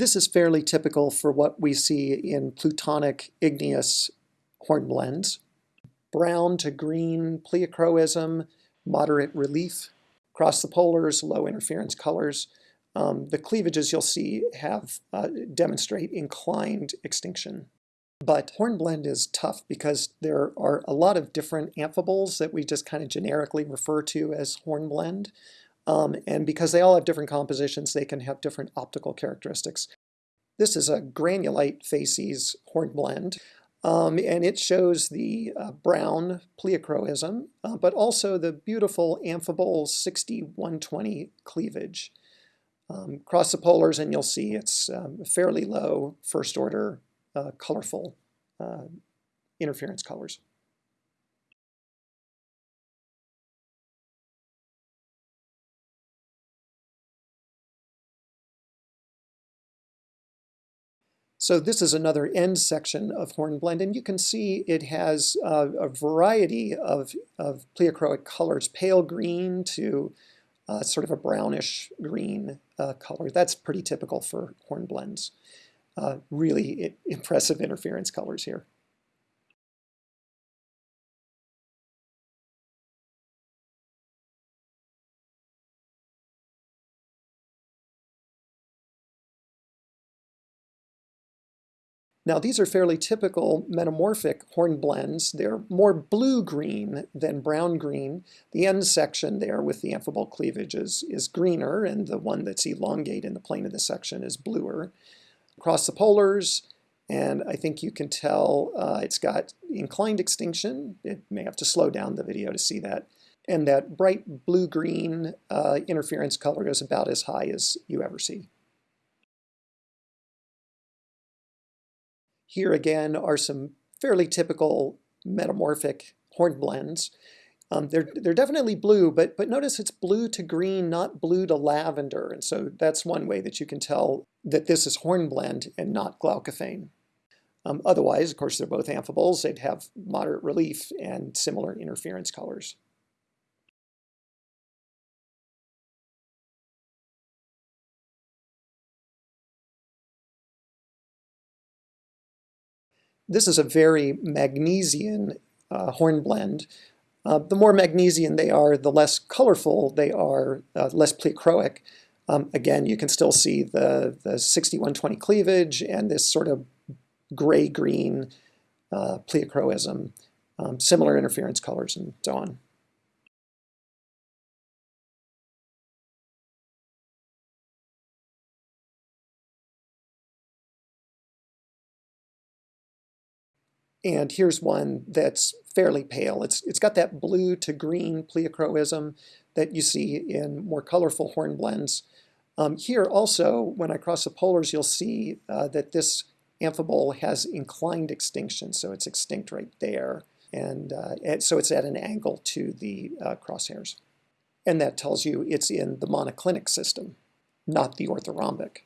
This is fairly typical for what we see in plutonic igneous hornblende. Brown to green pleochroism, moderate relief. Across the polars, low interference colors. Um, the cleavages you'll see have uh, demonstrate inclined extinction. But hornblende is tough because there are a lot of different amphiboles that we just kind of generically refer to as hornblende. Um, and because they all have different compositions, they can have different optical characteristics. This is a granulite facies hornblende. Um, and it shows the uh, brown pleochroism, uh, but also the beautiful amphibole 6120 cleavage. Um, cross the polars and you'll see it's um, fairly low first order uh, colorful uh, interference colors. So this is another end section of hornblende, and you can see it has uh, a variety of, of pleochroic colors, pale green to uh, sort of a brownish green uh, color. That's pretty typical for hornblendes. Uh, really impressive interference colors here. Now these are fairly typical metamorphic hornblendes. They're more blue-green than brown-green. The end section there with the amphibole cleavage is, is greener, and the one that's elongate in the plane of the section is bluer. Across the polars, and I think you can tell uh, it's got inclined extinction. It may have to slow down the video to see that. And that bright blue-green uh, interference color is about as high as you ever see. Here again are some fairly typical metamorphic hornblendes. Um, they're, they're definitely blue, but, but notice it's blue to green, not blue to lavender. And so that's one way that you can tell that this is hornblende and not glaucophane. Um, otherwise, of course, they're both amphiboles. They'd have moderate relief and similar interference colors. This is a very Magnesian uh, hornblende. Uh, the more Magnesian they are, the less colorful they are, uh, less pleochroic. Um, again, you can still see the, the 6120 cleavage and this sort of gray-green uh, pleochroism, um, similar interference colors and so on. And here's one that's fairly pale. It's, it's got that blue to green pleochroism that you see in more colorful hornblendes. Um, here also, when I cross the polars, you'll see uh, that this amphibole has inclined extinction, so it's extinct right there. And, uh, so it's at an angle to the uh, crosshairs. And that tells you it's in the monoclinic system, not the orthorhombic.